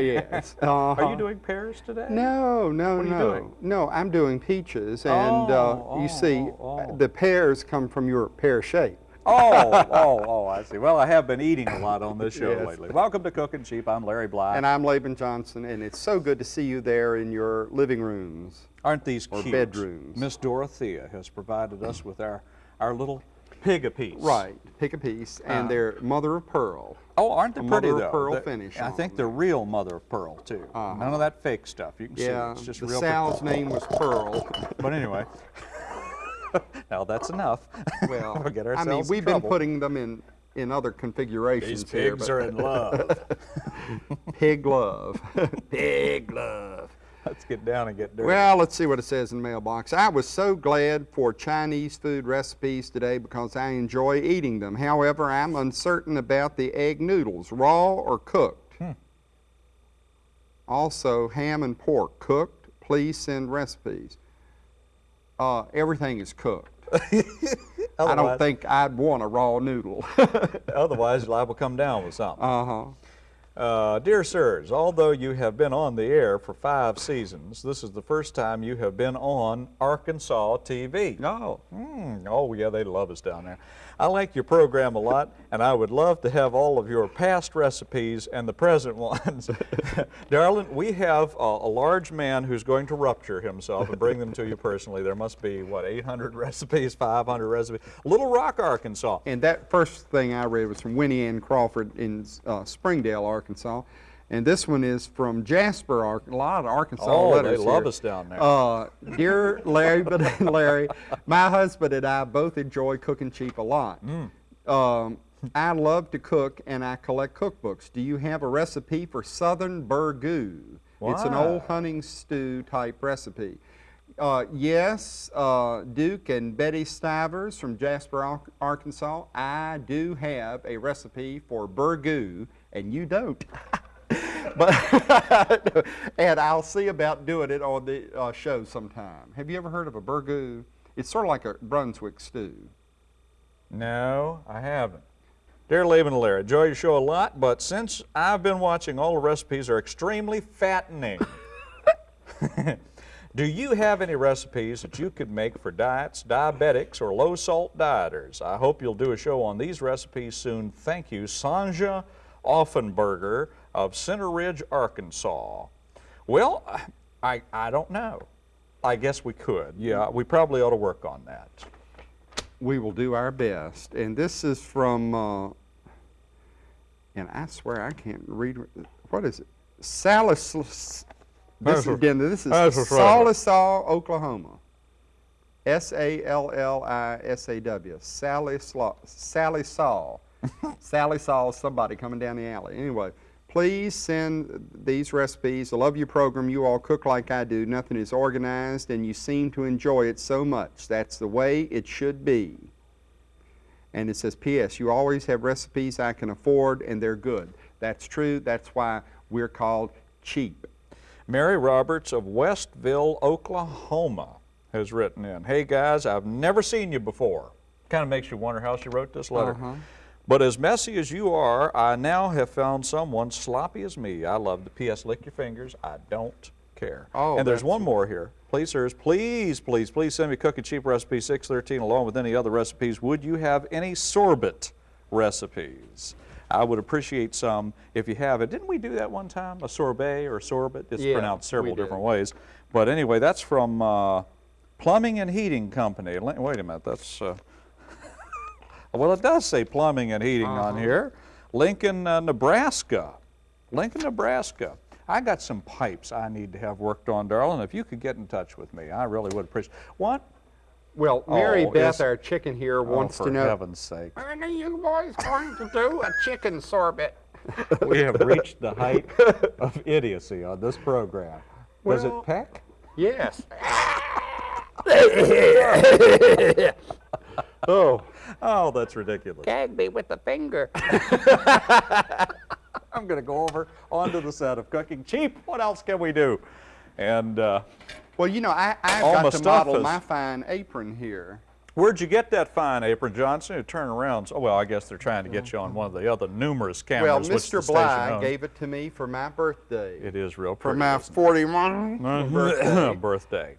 yes. Are Uh-huh. you doing pears today? No, no, What are you no. doing? No, I'm doing peaches, and Oh, uh, you oh, see, oh, oh. the pears come from your pear shape. Oh, oh, oh, I see. Well, I have been eating a lot on this show Yes. lately. Welcome to Cooking Cheap. I'm Larry Bly. And I'm Laban Johnson, and it's so good to see you there in your living rooms. Aren't these or cute? bedrooms. Miss Dorothea has provided us with our, our little pig a piece. Right, pick a piece, and Uh. they're mother of pearl. Oh, aren't they A pretty mother though? of pearl They're- finish I on think them. they're real mother of pearl too. Uh-huh. None of that fake stuff. You can Yeah, see it's just the real. sow's name was Pearl. But anyway, now that's enough. Well, we'll get I ourselves mean, we've been putting them in in other configurations These here, pigs but are in love. pig love, pig love. Let's get down and get dirty. Well, let's see what it says in the mailbox. I was so glad for Chinese food recipes today because I enjoy eating them. However, I'm uncertain about the egg noodles, raw or cooked. Hmm. Also, ham and pork, cooked. Please send recipes. Uh, everything is cooked. I don't think I'd want a raw noodle. Otherwise, you're liable to come down with something. uh-huh. Uh, dear sirs, although you have been on the air for five seasons, this is the first time you have been on Arkansas TV. Oh. Hmm, oh, yeah, they love us down there. I like your program a lot, and I would love to have all of your past recipes and the present ones. Darling, we have a, a large man who's going to rupture himself and bring them to you personally. There must be, what, 800 recipes, 500 recipes? Little Rock, Arkansas. And that first thing I read was from Winnie Ann Crawford in uh, Springdale, Arkansas. And this one is from Jasper, Ar- a lot of Arkansas Oh, they love here. us down there. Uh, dear Larry but and Larry, my husband and I both enjoy cooking cheap a lot. Mm. Um, I love to cook and I collect cookbooks. Do you have a recipe for Southern Burgoo? It's an old hunting stew type recipe. Uh, yes, uh, Duke and Betty Stivers from Jasper, Ar- Arkansas. I do have a recipe for burgoo, and you don't. but and I'll see about doing it on the uh, show sometime. Have you ever heard of a burgoo? It's sort of like a Brunswick stew. No, I haven't. Dear Laban and Larry, enjoy your show a lot, but since I've been watching, all the recipes are extremely fattening. Do you have any recipes that you could make for diets, diabetics, or low-salt dieters? I hope you'll do a show on these recipes soon. Thank you, Sanja Offenberger of Center Ridge, Arkansas. Well, I, I don't know. I guess we could. Yeah, we probably ought to work on that. We will do our best. And this is from, uh, and I swear I can't read. What is it? Salis. This again, this is that's a trouble. Sallisaw, Oklahoma. S A L L I S A W. Sally Slaw, Sally Saw. Sally Saw, somebody coming down the alley. Anyway, please send these recipes. I love your program. You all cook like I do. Nothing is organized, and you seem to enjoy it so much. That's the way it should be. And it says, P.S. You always have recipes I can afford, and they're good. That's true. That's why we're called cheap. Mary Roberts of Westville, Oklahoma has written in, Hey guys, I've never seen you before. Kind of makes you wonder how she wrote this letter. Uh-huh. But as messy as you are, I now have found someone sloppy as me. I love the P.S. Lick your fingers. I don't care. Oh, and there's one more here. Please, sirs, please, please, please send me Cooking Cheap Recipe 613 along with any other recipes. Would you have any sorbet recipes? I would appreciate some if you have it. Didn't we do that one time? A sorbet or sorbet? It's Yeah, pronounced several different ways. But anyway, that's from uh, Plumbing and Heating Company. Wait a minute, that's. Uh, well, it does say plumbing and heating on here. Lincoln, uh, Nebraska. Lincoln, Nebraska. I got some pipes I need to have worked on, darling. If you could get in touch with me, I really would appreciate. What? Well, Mary Oh, Beth, our chicken here, wants oh, to for know. heaven's sake. When are you boys going to do a chicken sorbet? we have reached the height of idiocy on this program. Does it peck? Yes. oh, Oh, that's ridiculous. gag me with the finger. I'm going to go over onto the set of Cooking Cheap. What else can we do? And uh, Well, you know, I, I've All got to model is- my fine apron here. Where'd you get that fine apron, Johnson? You turn around. Oh, well, I guess they're trying to get you on one of the other numerous cameras. which the Mr. station Bly gave it to me for my birthday. It is real pretty. for my isn't 41 birthday. birthday.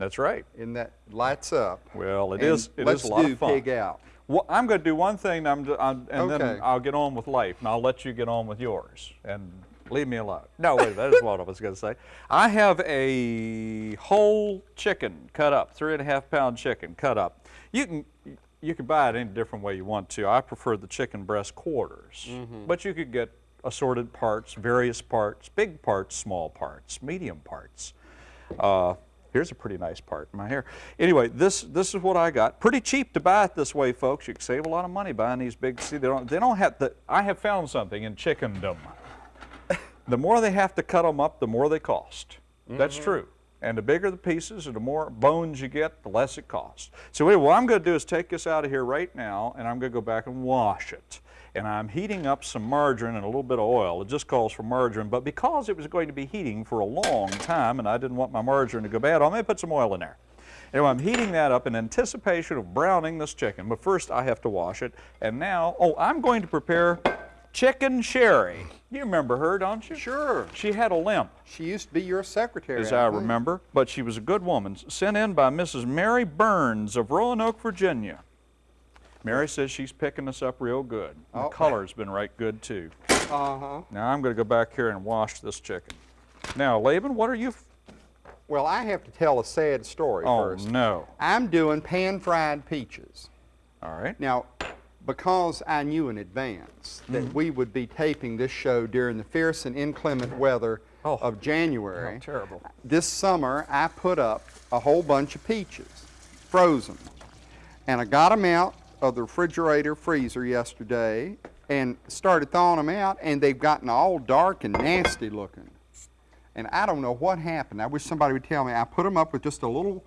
That's right. and that lights up. Well, it is. It let's is a lot do of pig out. Well, I'm going to do one thing, I'm, I'm, and then I'll get on with life, and I'll let you get on with yours, and leave me alone. No, wait, that is what I was going to say. I have a whole chicken cut up, three and a half pound chicken cut up. You can you can buy it any different way you want to. I prefer the chicken breast quarters, Mm-hmm. but you could get assorted parts, various parts, big parts, small parts, medium parts. Uh, here's a pretty nice part in my hair. Anyway, this this is what I got. Pretty cheap to buy it this way, folks. You can save a lot of money buying these big. See, they don't they don't have the. I have found something in chickendom. the more they have to cut them up, the more they cost. That's mm-hmm. true. And the bigger the pieces and the more bones you get, the less it costs. So anyway, what I'm going to do is take this out of here right now, and I'm going to go back and wash it. And I'm heating up some margarine and a little bit of oil. It just calls for margarine, but because it was going to be heating for a long time, and I didn't want my margarine to go bad, I'm going to put some oil in there. Anyway, I'm heating that up in anticipation of browning this chicken, but first I have to wash it. And now, oh, I'm going to prepare chicken sherry. You remember her, don't you? Sure. She had a limp, She used to be your secretary. as I think. remember, but she was a good woman, sent in by Mrs. Mary Burns of Roanoke, Virginia. Mary says she's picking us up real good. The Oh. color's been right good too. Uh-huh. Now I'm going to go back here and wash this chicken. Now, Laban, what are you? Well, I have to tell a sad story Oh first. no! I'm doing pan-fried peaches. All right. Now, because I knew in advance that Mm-hmm. we would be taping this show during the fierce and inclement weather Oh. of January, Oh, terrible. this summer I put up a whole bunch of peaches, frozen. And I got them out of the refrigerator freezer yesterday and started thawing them out, and they've gotten all dark and nasty looking. And I don't know what happened. I wish somebody would tell me. I put them up with just a little,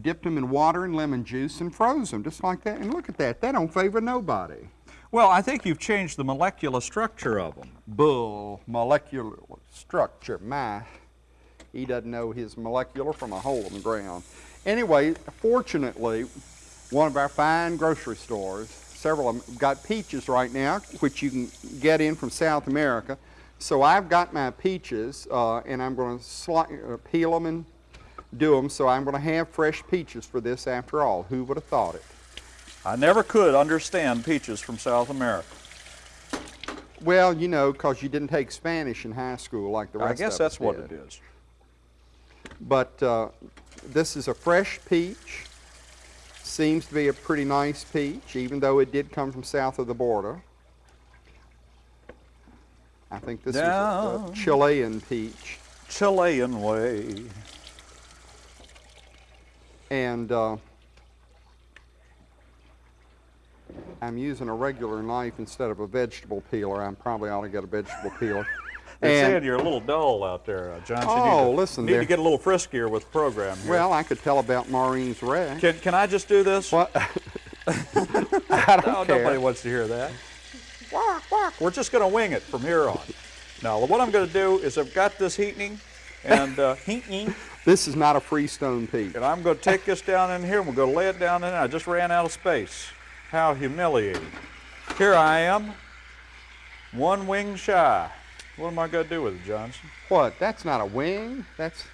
dipped them in water and lemon juice and froze them just like that. And look at that. That don't favor nobody. Well, I think you've changed the molecular structure of them. Bull molecular structure. My, he doesn't know his molecular from a hole in the ground. Anyway, fortunately, one of our fine grocery stores, several of them, got peaches right now, which you can get in from South America. So I've got my peaches, uh, and I'm going to uh, peel them and do them. So I'm going to have fresh peaches for this after all. Who would have thought it? I never could understand peaches from South America. Well, you know, because you didn't take Spanish in high school like the rest of us I guess that's us what did. it is. But uh, this is a fresh peach. Seems to be a pretty nice peach, even though it did come from south of the border. I think this is a, a Chilean peach. Chilean way. And uh, I'm using a regular knife instead of a vegetable peeler. I'm probably ought to get a vegetable peeler. They're And- saying you're a little dull out there, uh, Johnson. You Oh, need to, listen, need there- to get a little friskier with the program here. well, I could tell about Maureen's wreck. can, can I just do this? What? I don't Oh, care. nobody wants to hear that. Walk, walk. We're just going to wing it from here on. Now, what I'm going to do is I've got this heating and uh, heating, This is not a freestone peach. and I'm going to take this down in here and we're going to lay it down in there. I just ran out of space. How humiliating. Here I am, one wing shy. What am I going to do with it, Johnson? What? That's not a wing. That's.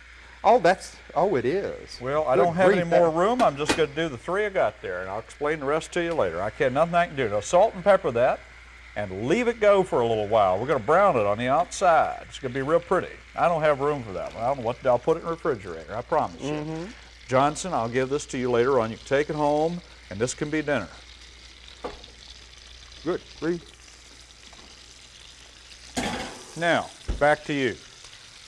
Oh, that's. Oh, it is. Well, I Good don't have any grief, more that- room. I'm just going to do the three I got there, and I'll explain the rest to you later. I can't, nothing I can do. Now, salt and pepper that, and leave it go for a little while. We're going to brown it on the outside. It's going to be real pretty. I don't have room for that one. I don't know what, I'll put it in the refrigerator, I promise Mm-hmm. you. Johnson, I'll give this to you later on. You can take it home, and this can be dinner. Good grief. Now, back to you.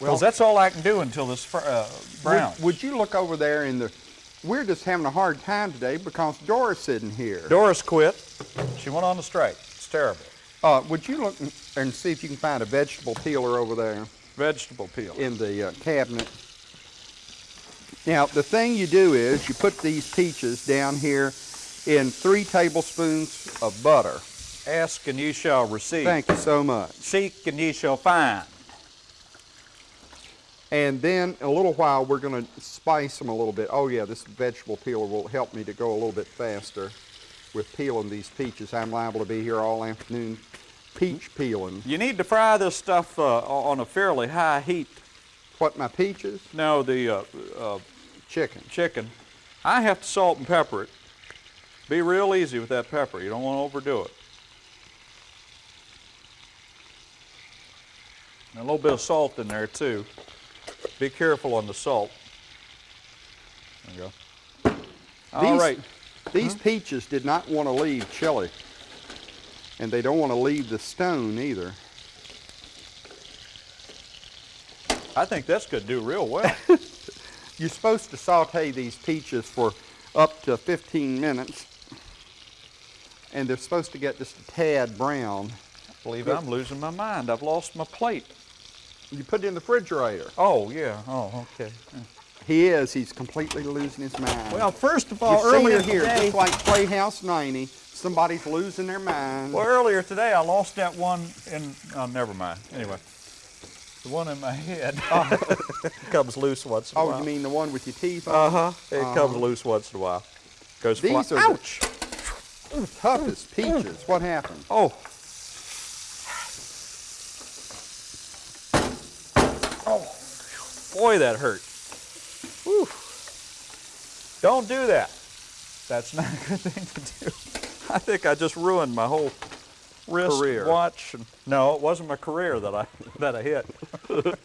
Well- that's all I can do until this fr- uh, browns. Would, would you look over there in the? We're just having a hard time today because Doris isn't here. Doris quit. She went on the strike. It's terrible. Uh, would you look and- see if you can find a vegetable peeler over there Vegetable peel. in the uh, cabinet? Now, the thing you do is you put these peaches down here in three tablespoons of butter. Ask and ye shall receive. Thank you so much. Seek and ye shall find. And then in a little while, we're going to spice them a little bit. Oh yeah, this vegetable peeler will help me to go a little bit faster with peeling these peaches. I'm liable to be here all afternoon peach peeling. You need to fry this stuff uh, on a fairly high heat. What, my peaches? No, the uh, uh, Chicken. chicken. I have to salt and pepper it. Be real easy with that pepper. You don't want to overdo it. And a little bit of salt in there too. Be careful on the salt. There you go. All These- right. These mm-hmm. peaches did not want to leave chili. And they don't want to leave the stone either. I think that's going to do real well. You're supposed to saute these peaches for up to 15 minutes. And they're supposed to get just a tad brown. I believe I'm losing my mind. I've lost my plate. You put it in the refrigerator. Oh, yeah. Oh, okay. He is. He's completely losing his mind. Well, first of You've all, earlier here, today, just like Playhouse 90, somebody's losing their mind. well, earlier today, I lost that one in. Oh, never mind. Anyway, the one in my head comes loose once in a Oh, while. you mean the one with your teeth on? Uh huh. It comes loose once in a while. Goes fly- These are the- Ouch! Toughest peaches. What happened? Oh. Oh, boy, that hurt. Whew. Don't do that. That's not a good thing to do. I think I just ruined my whole wrist Career. watch. No, it wasn't my career that I that I hit.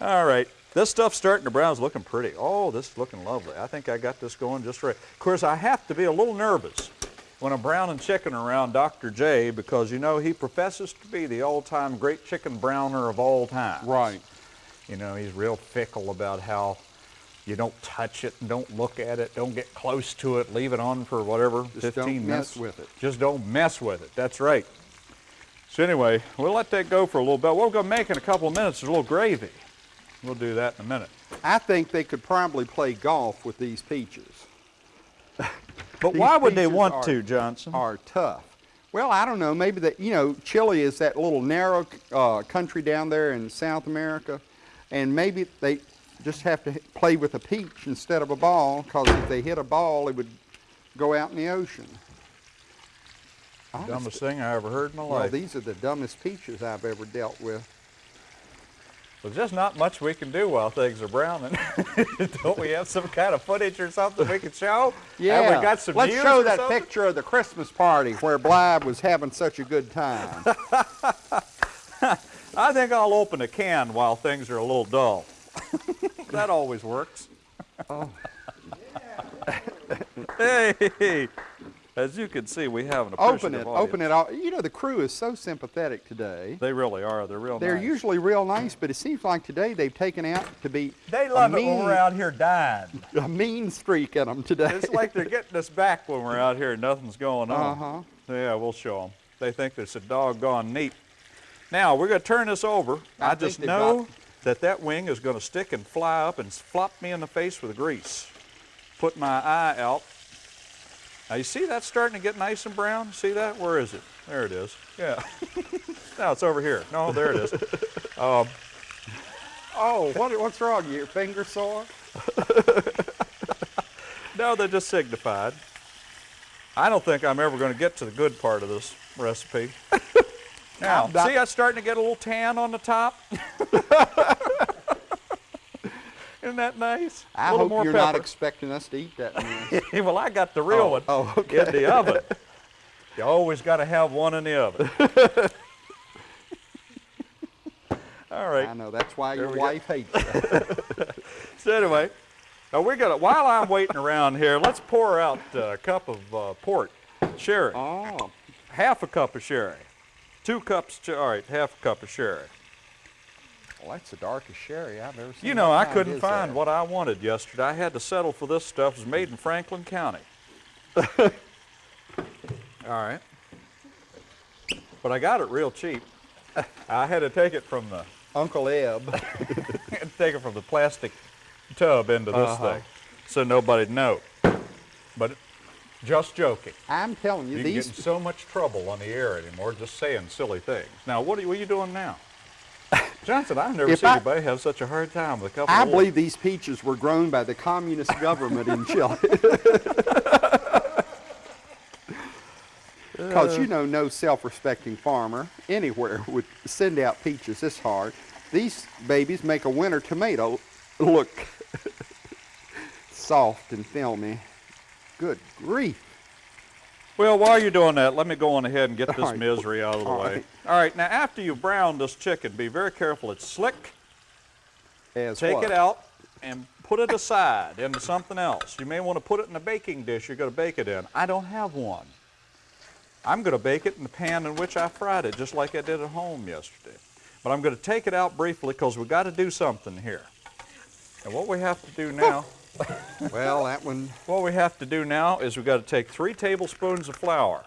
All right. This stuff's starting to brown. It's looking pretty. Oh, this is looking lovely. I think I got this going just right. Of course, I have to be a little nervous when I'm browning chicken around Dr. J because, you know, he professes to be the all-time great chicken browner of all time. Right. You know, he's real fickle about how you don't touch it don't look at it, don't get close to it, leave it on for whatever, Just 15 don't minutes. mess with it. Just don't mess with it. That's right. So anyway, we'll let that go for a little bit. What we're going to make in a couple of minutes is a little gravy. We'll do that in a minute. I think they could probably play golf with these peaches. But These why would they want are- to, Johnson? Are tough. Well, I don't know. Maybe that you know, Chile is that little narrow uh, country down there in South America, and maybe they just have to play with a peach instead of a ball, because if they hit a ball, it would go out in the ocean. Dumbest thing I ever heard in my well, life. these are the dumbest peaches I've ever dealt with. There's just not much we can do while things are browning. Don't we have some kind of footage or something we can show? Yeah. We got some Let's show that something? picture of the Christmas party where Blythe was having such a good time. I think I'll open a can while things are a little dull. that always works. Oh. hey, as you can see, we have an open appreciative it, audience. open it. All. You know, the crew is so sympathetic today. They really are. They're real They're nice. usually real nice, but it seems like today they've taken out to be They a love it mean, when we're out here dying. a mean streak in them today. It's like they're getting us back when we're out here and nothing's going on. Uh-huh. Yeah, we'll show them. They think it's a doggone neat. Now, we're going to turn this over. I I, just know that that wing is going to stick and fly up and flop me in the face with grease. Put my eye out. Now, you see that starting to get nice and brown? See that? Where is it? There it is. Yeah. now it's over here. No, there it is. Um, oh, what, what's wrong? Your finger sore? No, they're just signified. I don't think I'm ever going to get to the good part of this recipe. now, see, I'm not- see, it's starting to get a little tan on the top. Isn't that nice? I hope you're not expecting us to eat that. Well, I got the real Oh, one oh, okay. in the oven. You always got to have one in the oven. All right. I know that's why your we go. wife hates you. So anyway, now we're gonna. While I'm waiting around here, let's pour out a cup of uh, port, sherry. oh, half a cup of sherry. Two cups, all right, half a cup of sherry. Well, that's the darkest sherry I've ever seen. You know, I couldn't find that? what I wanted yesterday. I had to settle for this stuff. It was made in Franklin County. all right. But I got it real cheap. I had to take it from the Uncle Eb. had take it from the plastic tub into this Uh-huh. thing, so nobody'd know. But just joking. I'm telling you, You can these get in so much trouble on the air anymore just saying silly things. Now, what are, you- what are you doing now? Johnson, I've never If seen I- anybody have such a hard time with a couple I of believe these peaches were grown by the communist government in Chile. Because you uh. know, no self-respecting farmer anywhere would send out peaches this hard. These babies make a winter tomato look soft and filmy. Good grief. Well, while you're doing that, let me go on ahead and get this right. misery out of the All way. right. All right, now after you've browned this chicken, be very careful. It's slick. As Take what? it out and put it aside into something else. You may want to put it in a baking dish you're going to bake it in. I don't have one. I'm going to bake it in the pan in which I fried it, just like I did at home yesterday. But I'm going to take it out briefly because we've got to do something here. And what we have to do now, Well, that one. what we have to do now is we've got to take three tablespoons of flour.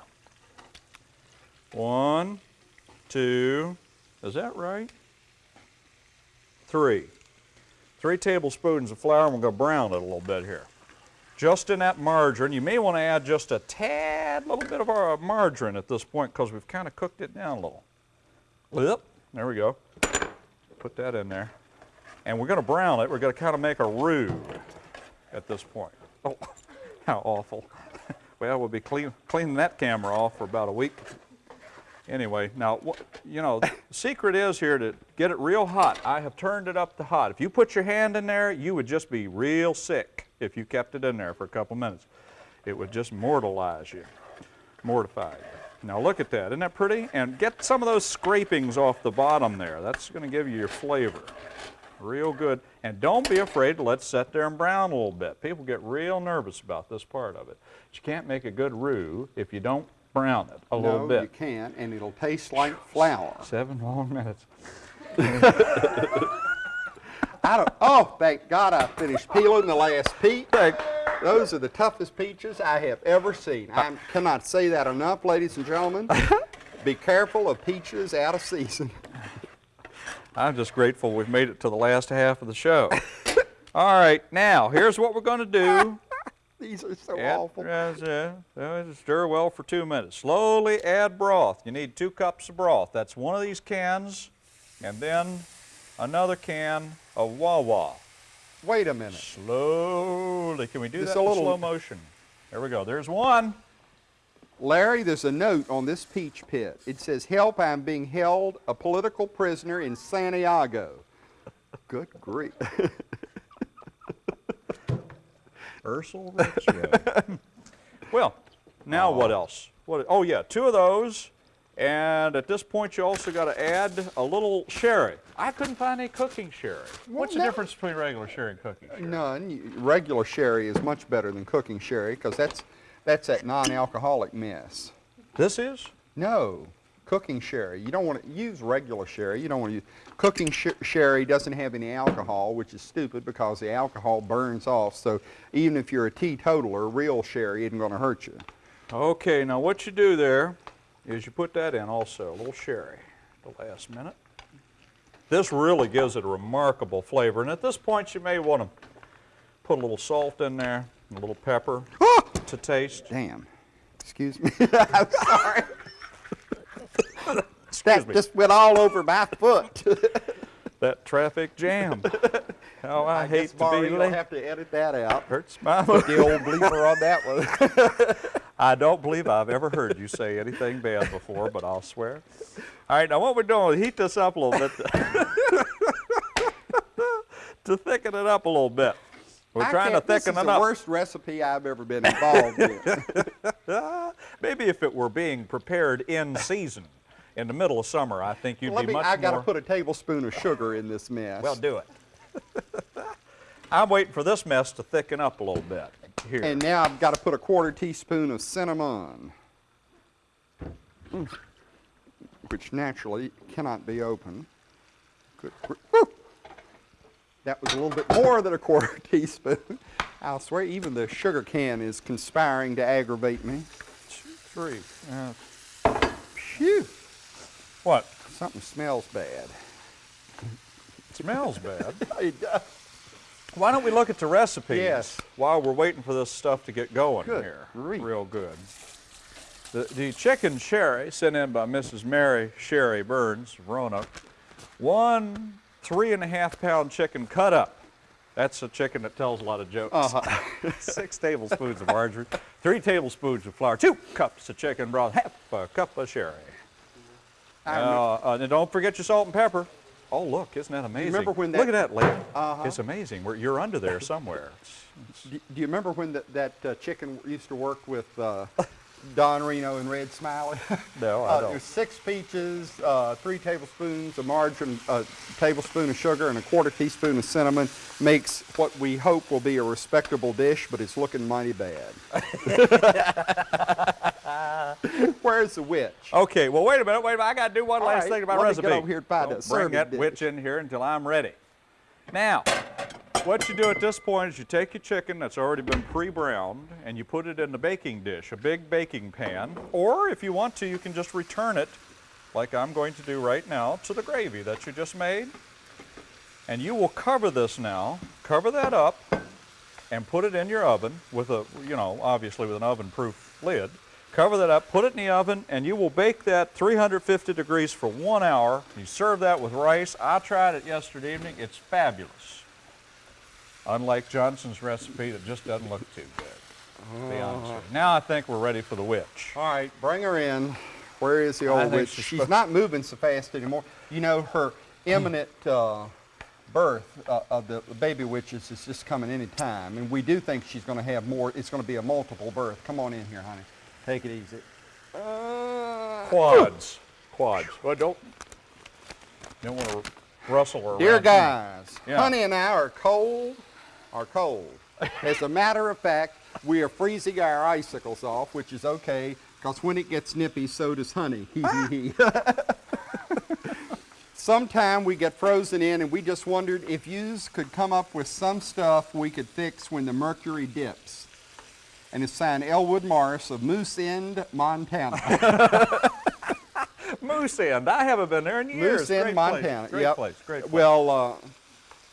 One, two, is that right? Three. Three tablespoons of flour, and we're going to brown it a little bit here. Just in that margarine, you may want to add just a tad little bit of our margarine at this point because we've kind of cooked it down a little. Yep, there we go. Put that in there. And we're going to brown it. We're going to kind of make a roux at this point. Oh, how awful. Well, we'll be clean, cleaning that camera off for about a week. Anyway, now, you know, the secret is here to get it real hot. I have turned it up to hot. If you put your hand in there, you would just be real sick if you kept it in there for a couple minutes. It would just mortalize you, mortify you. Now look at that, isn't that pretty? And get some of those scrapings off the bottom there. That's going to give you your flavor. Real good. And don't be afraid to let it sit there and brown a little bit. People get real nervous about this part of it. But you can't make a good roux if you don't brown it a little bit. no, you can't, and it'll taste like flour. Seven long minutes. I don't. Oh, thank God I finished peeling the last peach. Those are the toughest peaches I have ever seen. I cannot say that enough, ladies and gentlemen. Be careful of peaches out of season. I'm just grateful we've made it to the last half of the show. All right, now here's what we're going to do. These are so Add- awful. uh, stir well for two minutes. Slowly add broth. You need two cups of broth. That's one of these cans, and then another can of Wawa. Wait a minute. Slowly. Can we do that a in little- slow motion? There we go. There's one. Larry, there's a note on this peach pit. It says, Help, I'm being held a political prisoner in Santiago. Good grief. Ursel Rich. well, now what else? What? Oh yeah, two of those. And at this point, you also got to add a little sherry. I couldn't find any cooking sherry. What's the difference between regular sherry and cooking sherry? None. Regular sherry is much better than cooking sherry because that's, that's that non-alcoholic mess. This is? No, cooking sherry. You don't want to use regular sherry. You don't want to use cooking sh- sherry. Doesn't have any alcohol, which is stupid because the alcohol burns off. So even if you're a teetotaler, real sherry isn't going to hurt you. Okay, now what you do there is you put that in also, a little sherry the last minute. This really gives it a remarkable flavor. And at this point, you may want to put a little salt in there, and a little pepper to taste. Damn. Excuse me. I'm sorry. that me. just went all over my foot. That traffic jam. How I, hate guess, to be you'll late. have to edit that out. Hurts my Put the old bleeper on that one. I don't believe I've ever heard you say anything bad before, but I'll swear. All right, now what we're doing is heat this up a little bit to thicken it up a little bit. We're I trying to can't- this thicken is it the worst recipe I've ever been involved in. Maybe if it were being prepared in season, in the middle of summer, I think you'd Let be me, much I got to put a tablespoon of sugar in this mess. well, do it. I'm waiting for this mess to thicken up a little bit. Here. And now I've got to put a quarter teaspoon of cinnamon, which naturally cannot be opened. Good. gr- Whew. That was a little bit more than a quarter teaspoon. I'll swear even the sugar can is conspiring to aggravate me. Two, three. Uh, Phew, what? something smells bad. It smells bad. It does. Why don't we look at the recipes Yes. while we're waiting for this stuff to get going Good here? grief. Real good. The, the chicken sherry sent in by Mrs. Mary Sherry Burns of Roanoke one three and a half pound chicken cut up. That's a chicken that tells a lot of jokes. Uh-huh. Six tablespoons of margarine, three tablespoons of flour, two cups of chicken broth, half a cup of sherry. Uh, uh, and don't forget your salt and pepper. Oh, look, isn't that amazing? remember when Look at that, lady. Uh-huh. It's amazing. We're, you're under there somewhere. Do, do you remember when that, that uh, chicken used to work with uh, Don Reno and Red Smiley? No, I uh, don't. There's six peaches, uh, three tablespoons of margarine, a tablespoon of sugar, and a quarter teaspoon of cinnamon makes what we hope will be a respectable dish, but it's looking mighty bad. Where's the witch? Okay, well, wait a minute, wait a minute. I got to do one All last right, thing about let me recipe. get over here and find Don't bring that dish. witch in here until I'm ready. Now, what you do at this point is you take your chicken that's already been pre-browned and you put it in the baking dish, a big baking pan, or if you want to, you can just return it, like I'm going to do right now, to the gravy that you just made. And you will cover this now, cover that up, and put it in your oven with a, you know, obviously with an oven-proof lid. Cover that up, put it in the oven, and you will bake that 350 degrees for one hour. You serve that with rice. I tried it yesterday evening. It's fabulous. Unlike Johnson's recipe that just doesn't look too good. to be honest with you. Now I think we're ready for the witch. All right, bring her in. Where is the old witch? she's She's not moving so fast anymore. You know, her imminent uh, birth uh, of the baby witches is just coming any time. And we do think she's going to have more. It's going to be a multiple birth. Come on in here, honey. Take it easy. Uh, Quads. Quads. Well, don't, don't want to rustle her around. Dear guys, Yeah. honey and I are cold, are cold. As a matter of fact, we are freezing our icicles off, which is okay, because when it gets nippy, so does honey. Sometime we get frozen in, and we just wondered if yous could come up with some stuff we could fix when the mercury dips. And it's signed Elwood Morris of Moose End, Montana. Moose End. I haven't been there in years. Moose End, Montana. Place. Great yep. place. Great place. Well, uh,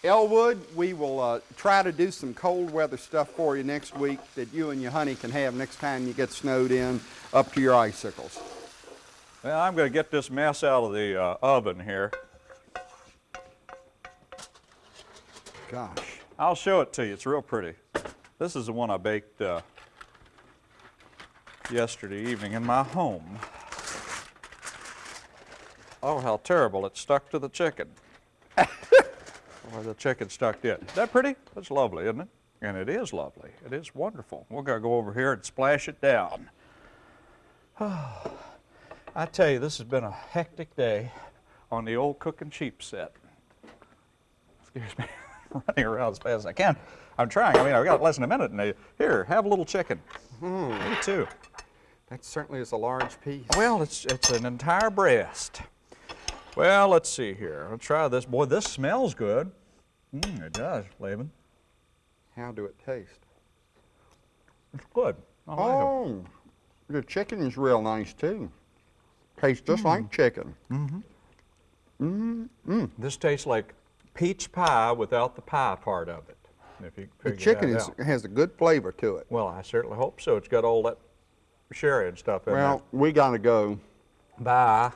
Elwood, we will uh, try to do some cold weather stuff for you next week that you and your honey can have next time you get snowed in up to your icicles. Well, I'm going to get this mess out of the uh, oven here. Gosh. I'll show it to you. It's real pretty. This is the one I baked uh, yesterday evening in my home. Oh, how terrible. It stuck to the chicken. Or the chicken stuck in. Is that pretty? That's lovely, isn't it? And it is lovely. It is wonderful. We're going to go over here and splash it down. I tell you, this has been a hectic day on the old cooking cheap set. Excuse me, running around as fast as I can. I'm trying. I mean, I've got less than a minute. And they, here, have a little chicken. Hmm. Me too. That certainly is a large piece. Well, it's it's an entire breast. Well, let's see here. I'll try this. Boy, this smells good. Mm, it does, Laban. How do it taste? It's good. I like. Oh, the chicken is real nice too. Tastes just like chicken. Mm-hmm. Mm. This tastes like peach pie without the pie part of it. If you The chicken is, has a good flavor to it. Well, I certainly hope so. It's got all that sherry and stuff in it. Well, we gotta go. Bye.